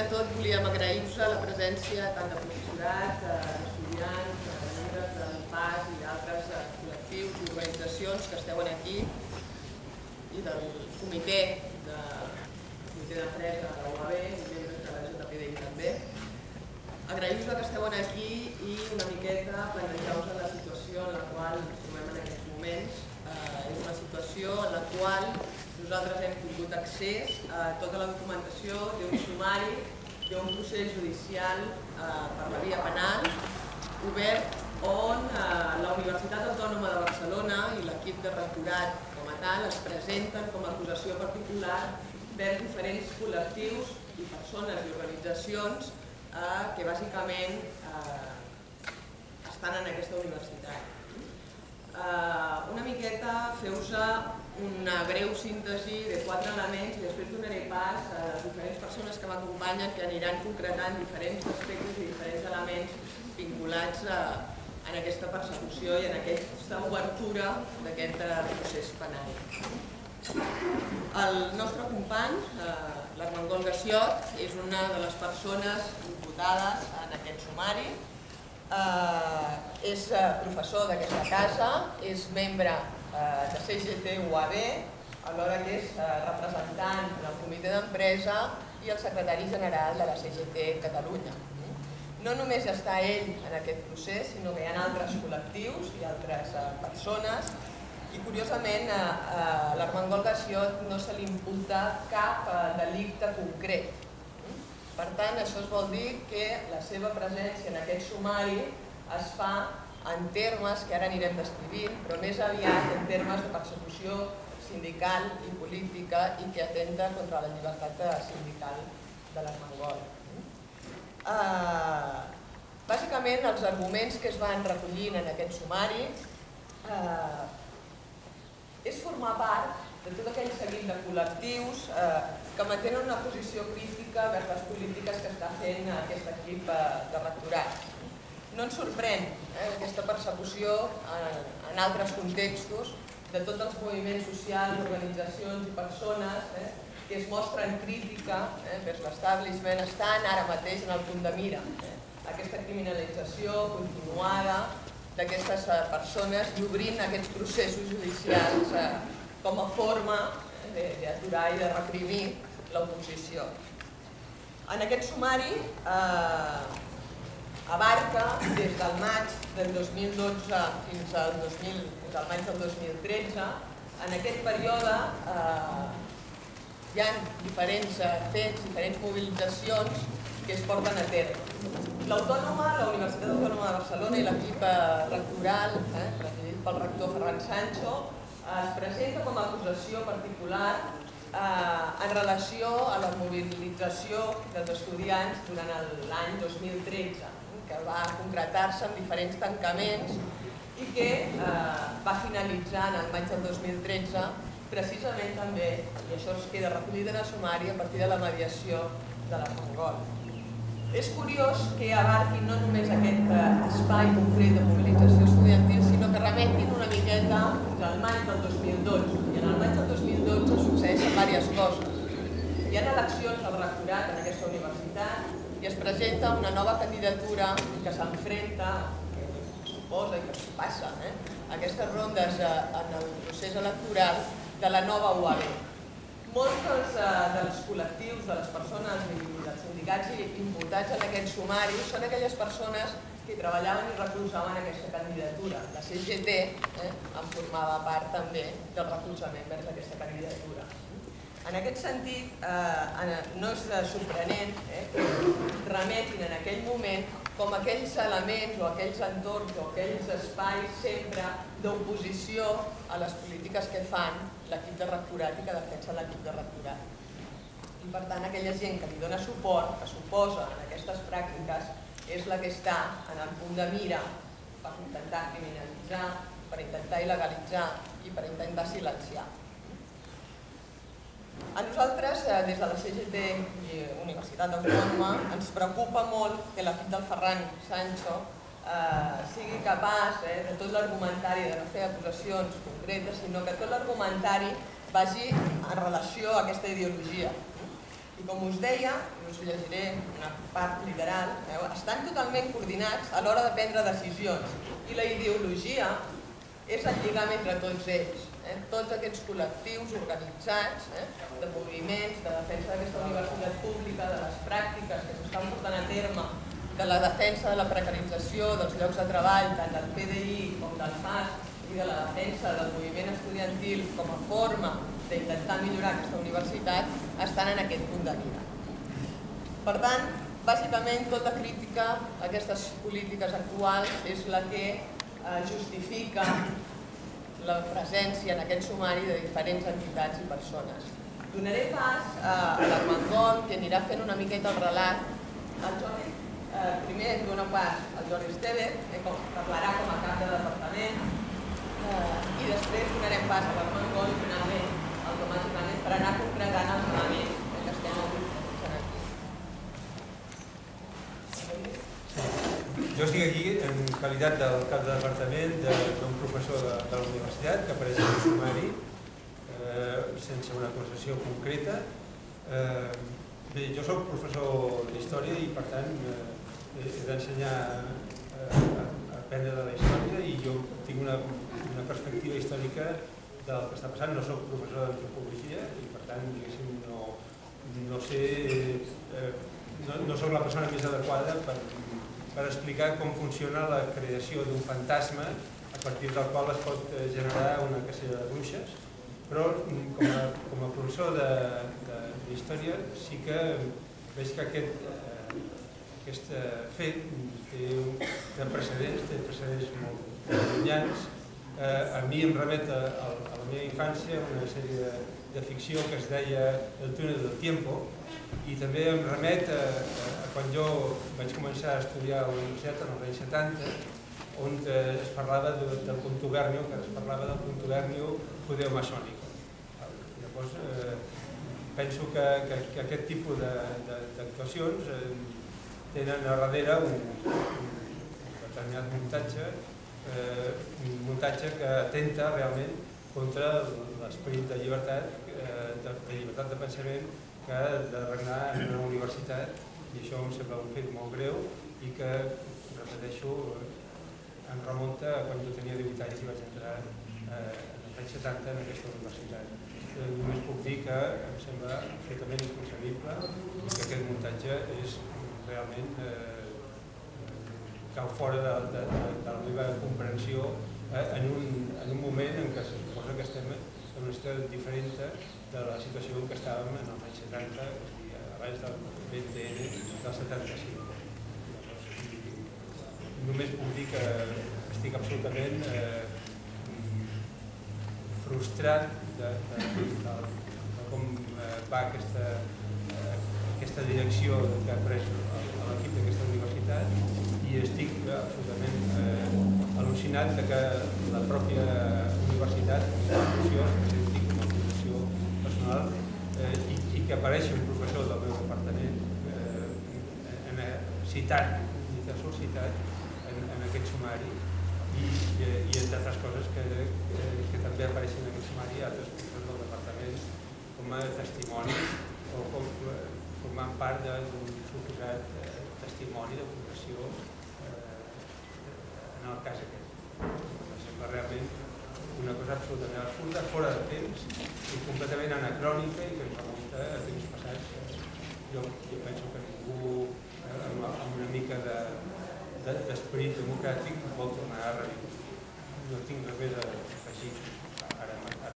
de tot volíem agrair-vos la presència tant de professorat, d'estudiants, de membres del PAS i d'altres col·lectius i organitzacions que esteu aquí i del comitè de comitè d'empresa de la UAB i membres de la JPDI també. Agrair-vos que esteu aquí i una miqueta plantejar-vos la situació en la qual ens trobem en aquests moments. Eh, és una situació en la qual nosaltres hem tingut accés a tota la documentació d'un sumari d'un procés judicial eh, per la via penal obert on eh, la Universitat Autònoma de Barcelona i l'equip de rectorat com a tal es presenten com a acusació particular vers diferents col·lectius i persones i organitzacions eh, que bàsicament eh, estan en aquesta universitat. Eh, una miqueta feu-vos una breu síntesi de quatre elements i després donaré pas a les diferents persones que m'acompanyen que aniran concretant diferents aspectes i diferents elements vinculats a, en aquesta persecució i en aquesta obertura d'aquest eh, procés penal. El nostre company, eh, l'Armengol Gassiot, és una de les persones imputades en aquest sumari. Eh, és eh, professor d'aquesta casa, és membre Eh, de CGT UAB, alhora que és eh, representant del comitè d'empresa i el secretari general de la CGT Catalunya. No només està ell en aquest procés, sinó que hi ha altres col·lectius i altres eh, persones i curiosament a l'Armengol Gassiot no se li imputa cap delicte concret. Per tant, això es vol dir que la seva presència en aquest sumari es fa en termes que ara anirem descrivint, però més aviat en termes de persecució sindical i política i que atenta contra la llibertat sindical de l'Armengol. Uh, bàsicament, els arguments que es van recollint en aquest sumari uh, és formar part de tot aquell seguit de col·lectius eh, que mantenen una posició crítica vers les polítiques que està fent aquest equip eh, de rectorat no ens sorprèn eh, aquesta persecució en, en altres contextos de tots els moviments socials, organitzacions i persones eh, que es mostren crítica eh, vers l'establishment estan ara mateix en el punt de mira. Eh, aquesta criminalització continuada d'aquestes eh, persones i obrint aquests processos judicials eh, com a forma eh, d'aturar i de reprimir l'oposició. En aquest sumari eh, abarca des del maig del 2012 fins al, 2000, fins al maig del 2013. En aquest període eh, hi ha diferents eh, fets, diferents mobilitzacions que es porten a terme. L'Autònoma, la Universitat Autònoma de Barcelona i l'equip eh, rectoral, eh, presidit pel rector Ferran Sancho, es presenta com a acusació particular eh, en relació a la mobilització dels estudiants durant l'any 2013 que va concretar-se amb diferents tancaments i que eh, va finalitzar en el maig del 2013 precisament també, i això es queda recollit en el sumari a partir de la mediació de la Mongol. És curiós que abarquin no només aquest eh, espai concret de mobilització estudiantil, sinó que remetin una miqueta fins al maig del 2012. I en el maig del 2012 succeeixen diverses coses. Hi ha eleccions al rectorat en aquesta universitat, i es presenta una nova candidatura que s'enfrenta, que suposa i que passa, eh, aquestes rondes eh, en el procés electoral de la nova UAB. Molts dels, eh, dels col·lectius, de les persones i dels sindicats imputats en aquest sumari són aquelles persones que treballaven i recolzaven aquesta candidatura. La CGT eh, en formava part també del recolzament vers aquesta candidatura. En aquest sentit, eh, no és sorprenent eh, que remetin en aquell moment com aquells elements o aquells entorns o aquells espais sempre d'oposició a les polítiques que fan l'equip de rectorat i que defensa l'equip de rectorat. I per tant, aquella gent que li dona suport, que suposa en aquestes pràctiques, és la que està en el punt de mira per intentar criminalitzar, per intentar il·legalitzar i per intentar silenciar. A nosaltres, eh, des de la CGT i Universitat Autònoma, ens preocupa molt que l'equip del Ferran Sancho eh, sigui capaç eh, de tot l'argumentari, de no fer acusacions concretes, sinó que tot l'argumentari vagi en relació a aquesta ideologia. I com us deia, us llegiré una part literal, eh? estan totalment coordinats a l'hora de prendre decisions i la ideologia és el lligam entre tots ells. Eh? Tots aquests col·lectius organitzats eh? de moviments, de defensa d'aquesta universitat pública, de les pràctiques que s'estan portant a terme, de la defensa de la precarització dels llocs de treball, tant del PDI com del FAS, i de la defensa del moviment estudiantil com a forma d'intentar millorar aquesta universitat, estan en aquest punt de vida. Per tant, bàsicament tota crítica a aquestes polítiques actuals és la que eh, justifica la presència en aquest sumari de diferents entitats i persones. Donaré pas a l'Armengol, que anirà fent una miqueta el relat. El Jordi, eh, primer dona pas al Jordi Esteve, que parlarà com a cap de departament, eh, i després donarem pas a l'Armengol i finalment al Tomàs Ibanez per anar concretant els elements que estem avui Jo estic aquí en qualitat del cap de departament d'un professor de, de la universitat que apareix en el sumari eh, sense una acusació concreta. Eh, bé, jo sóc professor d'història i per tant eh, he d'ensenyar eh, a aprendre de la història i jo tinc una, una perspectiva històrica del que està passant. No sóc professor d'antropologia i per tant no, no sé, eh, no, no sóc la persona més adequada per per explicar com funciona la creació d'un fantasma a partir del qual es pot eh, generar una cacera de bruixes, però mm, com a, com a professor d'història sí que veig que aquest, eh, aquest eh, fet té, té precedents, té precedents molt llunyans. Eh, a mi em remet a, a la meva infància una sèrie de, de ficció que es deia El túnel del tiempo, i també em remet a, a quan jo vaig començar a estudiar a la universitat en els anys 70, on es parlava de, del contubernio, que es parlava del contubernio judeo-maçònic. Llavors, eh, penso que, que, que aquest tipus d'actuacions eh, tenen a darrere un, un determinat muntatge, eh, un muntatge que atenta realment contra l'esperit de llibertat, eh, de, de llibertat de pensament que de regnar en una universitat i això em sembla un fet molt greu i que, repeteixo, em remunta a quan jo tenia 18 anys i vaig entrar eh, en els anys 70 en aquesta universitat. Eh, només puc dir que em sembla absolutament inconcebible que aquest muntatge és realment eh, cau fora de, de, de, de la meva comprensió eh, en, un, en un moment en què se suposa que estem en una situació diferent de la situació en què estàvem en els anys 70, i abans del BTN del 75. Només puc dir que estic absolutament eh, frustrat de, de, de, de com eh, va aquesta, eh, aquesta direcció que ha pres l'equip d'aquesta universitat estic absolutament eh, al·lucinat de que la pròpia universitat, la institució, personal eh, i, i que apareixi un professor del meu departament eh, en, citat, sols citat, en, en aquest sumari i, i, i entre altres coses que, que, que també apareixen en aquest sumari altres professors del departament com a testimonis o com eh, formant part d'un suposat eh, testimoni de professió eh, en el cas aquest. Em sembla realment una cosa absolutament absurda, fora de temps i completament anacrònica i que ens remunta a temps passats. Jo, jo penso que ningú eh, amb, amb una mica d'esperit de, de, democràtic vol tornar a reviure. No tinc res més a afegir.